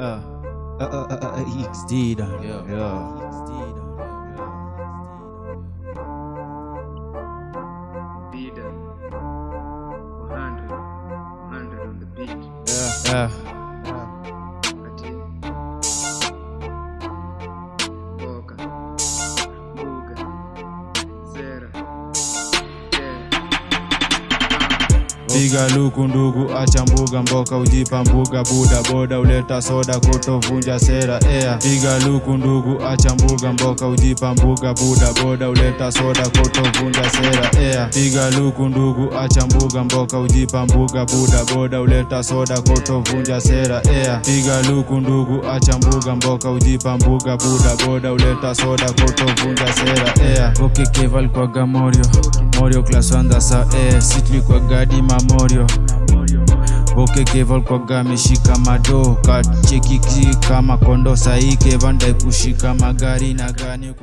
Uh, uh, uh, uh, uh, XD, dog. Yeah. yeah. XD, dog. Yeah. Piga luku ndugu, acha mbuga mboka, ujipa mbuga buda boda, uleta soda kutovunja sera ea. Piga luku ndugu, acha mbuga mboka, ujipa mbuga buda boda, uleta soda kutovunja sera ea. Piga luku ndugu, acha mbuga mboka, ujipa mbuga buda boda, uleta soda kutovunja sera ea. Piga luku ndugu, acha mbuga mboka, ujipa mbuga buda boda, uleta soda kutovunja sera ea. Keval kwa Gamorio, Morio class wanda sa eh, sitli kwa gadi mamorio Boke Keval kwa gameshika mado. Kachekiki kama kondo saike kushika magari na gani